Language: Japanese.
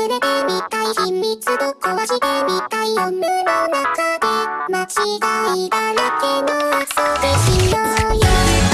忘れてみたい秘密と壊してみたい夜の中で間違いだらけの遊びしようよ。